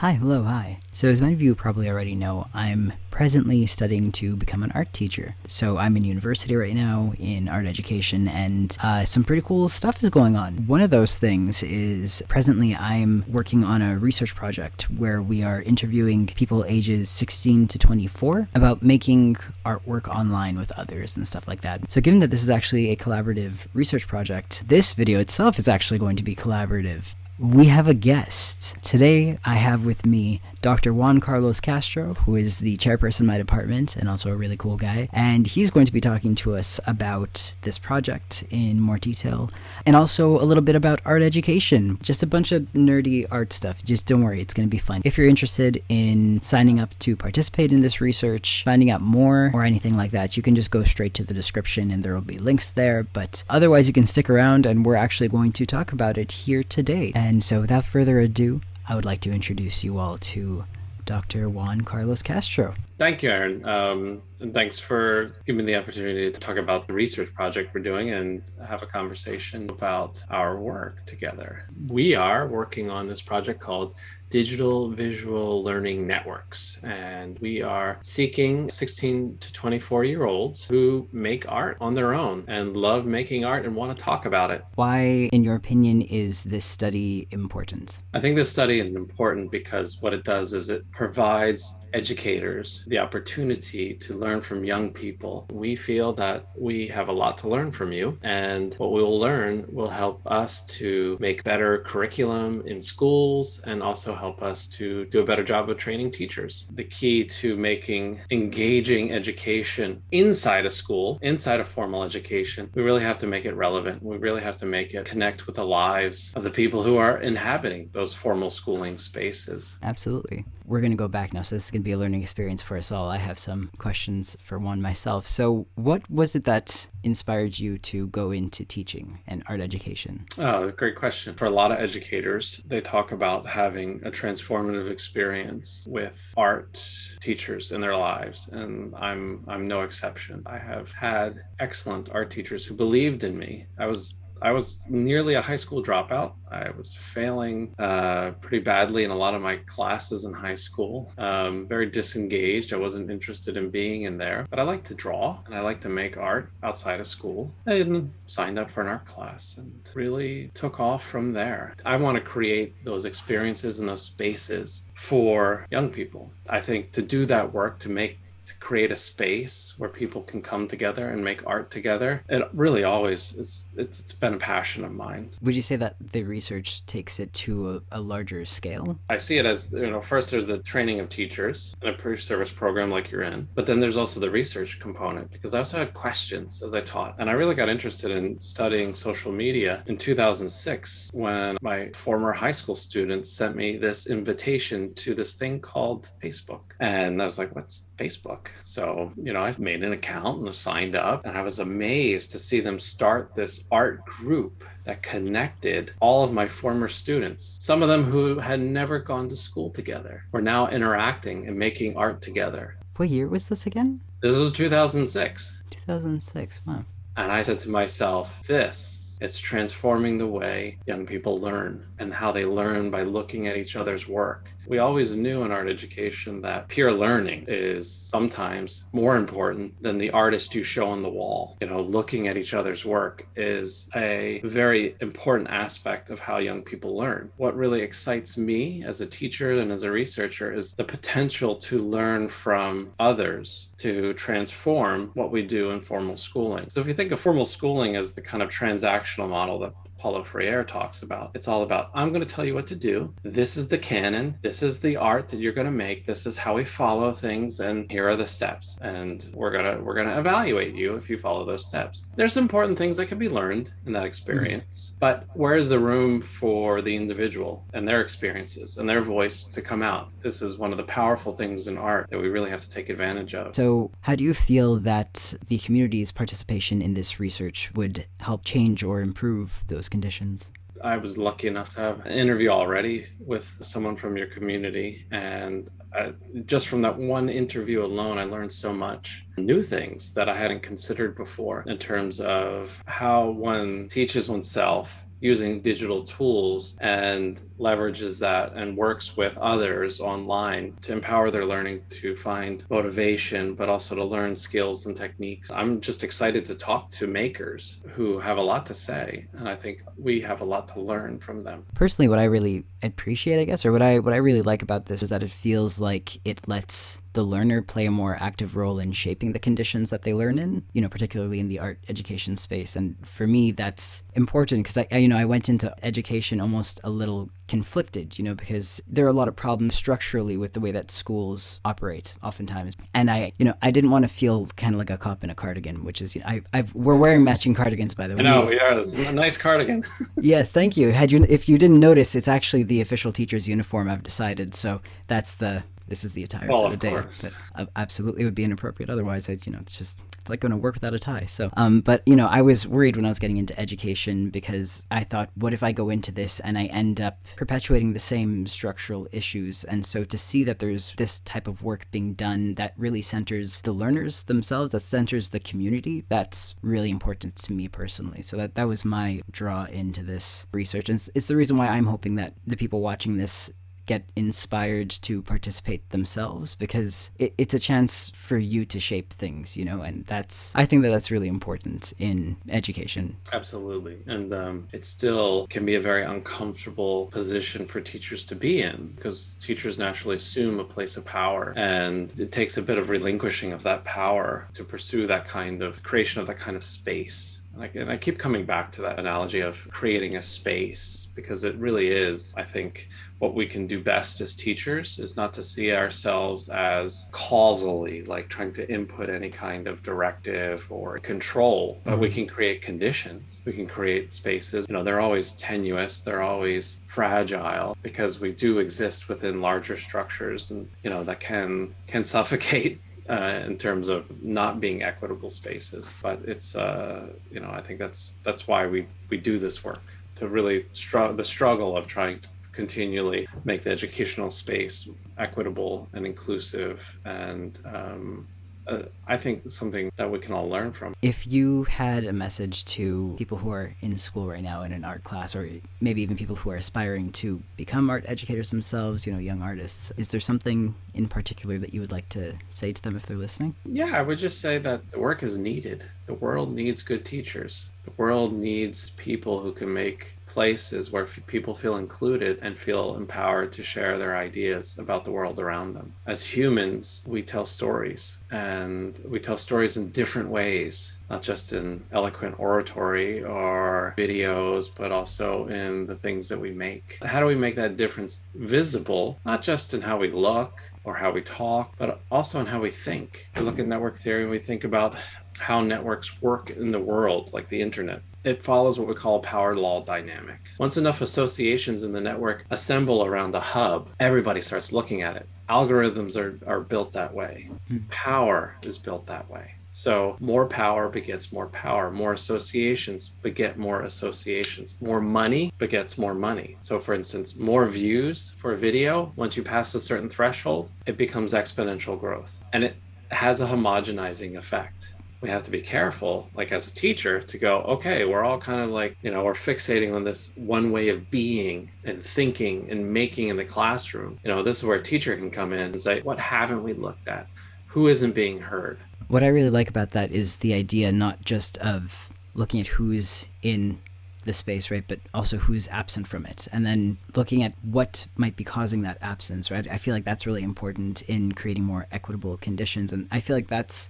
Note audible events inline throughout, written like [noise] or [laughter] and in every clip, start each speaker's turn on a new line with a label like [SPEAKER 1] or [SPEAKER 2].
[SPEAKER 1] Hi, hello, hi. So, as many of you probably already know, I'm presently studying to become an art teacher. So, I'm in university right now in art education, and uh, some pretty cool stuff is going on. One of those things is presently I'm working on a research project where we are interviewing people ages 16 to 24 about making artwork online with others and stuff like that. So, given that this is actually a collaborative research project, this video itself is actually going to be collaborative we have a guest. Today, I have with me Dr. Juan Carlos Castro, who is the chairperson of my department and also a really cool guy. And he's going to be talking to us about this project in more detail and also a little bit about art education. Just a bunch of nerdy art stuff. Just don't worry, it's going to be fun. If you're interested in signing up to participate in this research, finding out more, or anything like that, you can just go straight to the description and there will be links there. But otherwise, you can stick around and we're actually going to talk about it here today. And and so, without further ado, I would like to introduce you all to Dr. Juan Carlos Castro.
[SPEAKER 2] Thank you, Aaron. Um, and thanks for giving me the opportunity to talk about the research project we're doing and have a conversation about our work together. We are working on this project called digital visual learning networks. And we are seeking 16 to 24 year olds who make art on their own and love making art and want to talk about it.
[SPEAKER 1] Why, in your opinion, is this study important?
[SPEAKER 2] I think this study is important because what it does is it provides educators the opportunity to learn from young people. We feel that we have a lot to learn from you, and what we will learn will help us to make better curriculum in schools and also help us to do a better job of training teachers. The key to making engaging education inside a school, inside a formal education, we really have to make it relevant. We really have to make it connect with the lives of the people who are inhabiting those formal schooling spaces.
[SPEAKER 1] Absolutely. We're going to go back now, so this is going to be a learning experience for us all. I have some questions for Juan myself. So, what was it that inspired you to go into teaching and art education?
[SPEAKER 2] Oh, great question. For a lot of educators, they talk about having a transformative experience with art teachers in their lives, and I'm I'm no exception. I have had excellent art teachers who believed in me. I was I was nearly a high school dropout. I was failing uh, pretty badly in a lot of my classes in high school. Um, very disengaged. I wasn't interested in being in there, but I like to draw and I like to make art outside of school. I signed up for an art class and really took off from there. I want to create those experiences and those spaces for young people. I think to do that work, to make to create a space where people can come together and make art together. It really always is, it's, it's been a passion of mine.
[SPEAKER 1] Would you say that the research takes it to a, a larger scale?
[SPEAKER 2] I see it as, you know, first there's the training of teachers in a pre-service program like you're in, but then there's also the research component because I also had questions as I taught. And I really got interested in studying social media in 2006 when my former high school students sent me this invitation to this thing called Facebook. And I was like, what's Facebook? So, you know, I made an account and signed up, and I was amazed to see them start this art group that connected all of my former students. Some of them who had never gone to school together were now interacting and making art together.
[SPEAKER 1] What year was this again?
[SPEAKER 2] This was 2006.
[SPEAKER 1] 2006, wow.
[SPEAKER 2] And I said to myself, this it's transforming the way young people learn and how they learn by looking at each other's work. We always knew in art education that peer learning is sometimes more important than the artist you show on the wall. You know, looking at each other's work is a very important aspect of how young people learn. What really excites me as a teacher and as a researcher is the potential to learn from others to transform what we do in formal schooling. So if you think of formal schooling as the kind of transactional model that Paulo Freire talks about. It's all about I'm going to tell you what to do. This is the canon. This is the art that you're going to make. This is how we follow things and here are the steps. And we're going to we're going to evaluate you if you follow those steps. There's important things that can be learned in that experience. Mm-hmm. But where is the room for the individual and their experiences and their voice to come out? This is one of the powerful things in art that we really have to take advantage of.
[SPEAKER 1] So, how do you feel that the community's participation in this research would help change or improve those conditions?
[SPEAKER 2] I was lucky enough to have an interview already with someone from your community. And uh, just from that one interview alone, I learned so much new things that I hadn't considered before in terms of how one teaches oneself using digital tools and leverages that and works with others online to empower their learning to find motivation, but also to learn skills and techniques. I'm just excited to talk to makers who have a lot to say, and I think we have a lot to learn from them.
[SPEAKER 1] Personally, what I really appreciate, I guess, or what I what I really like about this is that it feels like it lets the learner play a more active role in shaping the conditions that they learn in, you know, particularly in the art education space. And for me, that's important because I, I, you know, I went into education almost a little conflicted, you know, because there are a lot of problems structurally with the way that schools operate oftentimes. And I, you know, I didn't want to feel kind of like a cop in a cardigan, which is, you know, I, I've, we're wearing matching cardigans by the way.
[SPEAKER 2] I know we are. It's a nice cardigan. [laughs]
[SPEAKER 1] yes, thank you. Had you, if you didn't notice, it's actually the official teacher's uniform. I've decided, so that's the this is the attire
[SPEAKER 2] well,
[SPEAKER 1] for the day.
[SPEAKER 2] Course.
[SPEAKER 1] But absolutely would be inappropriate otherwise. I, you know, it's just it's like going to work without a tie. So, um, but you know, I was worried when I was getting into education because I thought, what if I go into this and I end up perpetuating the same structural issues? And so to see that there's this type of work being done that really centers the learners themselves, that centers the community, that's really important to me personally. So that that was my draw into this research, and it's, it's the reason why I'm hoping that the people watching this get inspired to participate themselves because it, it's a chance for you to shape things, you know, and that's, I think that that's really important in education.
[SPEAKER 2] Absolutely. And um, it still can be a very uncomfortable position for teachers to be in because teachers naturally assume a place of power and it takes a bit of relinquishing of that power to pursue that kind of creation of that kind of space and I keep coming back to that analogy of creating a space because it really is, I think, what we can do best as teachers is not to see ourselves as causally, like trying to input any kind of directive or control, but we mm-hmm. can create conditions. We can create spaces. You know, they're always tenuous, they're always fragile because we do exist within larger structures and, you know, that can can [laughs] suffocate uh, in terms of not being equitable spaces. But it's uh, you know I think that's that's why we we do this work to really struggle the struggle of trying to continually make the educational space equitable and inclusive and um, uh, I think something that we can all learn from.
[SPEAKER 1] If you had a message to people who are in school right now in an art class, or maybe even people who are aspiring to become art educators themselves, you know, young artists, is there something in particular that you would like to say to them if they're listening?
[SPEAKER 2] Yeah, I would just say that the work is needed. The world needs good teachers. The world needs people who can make places where people feel included and feel empowered to share their ideas about the world around them. As humans, we tell stories and we tell stories in different ways, not just in eloquent oratory or videos, but also in the things that we make. How do we make that difference visible, not just in how we look or how we talk, but also in how we think? We look at network theory and we think about how networks work in the world, like the internet it follows what we call a power law dynamic. Once enough associations in the network assemble around a hub, everybody starts looking at it. Algorithms are, are built that way. Mm. Power is built that way. So more power begets more power. More associations beget more associations. More money begets more money. So for instance, more views for a video, once you pass a certain threshold, it becomes exponential growth. And it has a homogenizing effect we have to be careful, like as a teacher, to go, okay, we're all kind of like, you know, we're fixating on this one way of being and thinking and making in the classroom. You know, this is where a teacher can come in and say, what haven't we looked at? Who isn't being heard?
[SPEAKER 1] What I really like about that is the idea not just of looking at who's in the space, right, but also who's absent from it, and then looking at what might be causing that absence, right? I feel like that's really important in creating more equitable conditions, and I feel like that's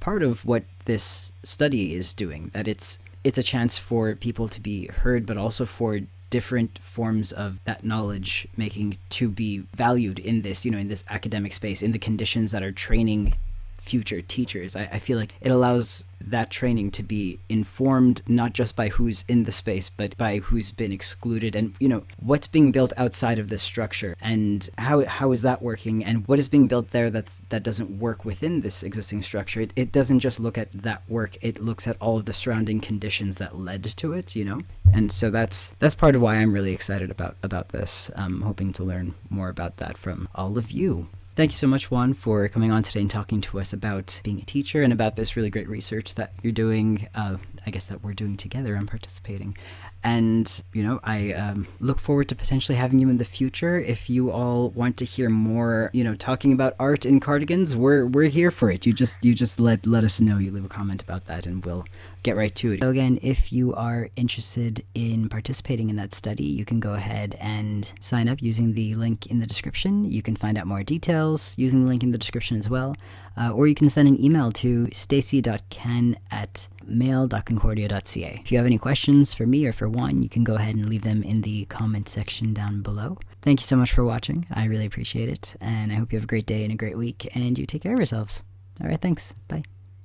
[SPEAKER 1] part of what this study is doing that it's it's a chance for people to be heard but also for different forms of that knowledge making to be valued in this you know in this academic space in the conditions that are training future teachers. I, I, feel like it allows that training to be informed not just by who's in the space, but by who's been excluded and, you know, what's being built outside of this structure and how, how is that working and what is being built there that's, that doesn't work within this existing structure. It, it doesn't just look at that work, it looks at all of the surrounding conditions that led to it, you know? And so that's, that's part of why I'm really excited about, about this. I'm hoping to learn more about that from all of you. Thank you so much, Juan, for coming on today and talking to us about being a teacher and about this really great research that you're doing. Uh, I guess that we're doing together and participating. And, you know, I um, look forward to potentially having you in the future. If you all want to hear more, you know, talking about art in cardigans, we're we're here for it. You just you just let let us know. You leave a comment about that and we'll get right to it. So again, if you are interested in participating in that study, you can go ahead and sign up using the link in the description. You can find out more details using the link in the description as well. Uh, or you can send an email to stacy.ken at mail.concordia.ca. If you have any questions for me or for Juan, you can go ahead and leave them in the comment section down below. Thank you so much for watching. I really appreciate it. And I hope you have a great day and a great week. And you take care of yourselves. All right, thanks. Bye.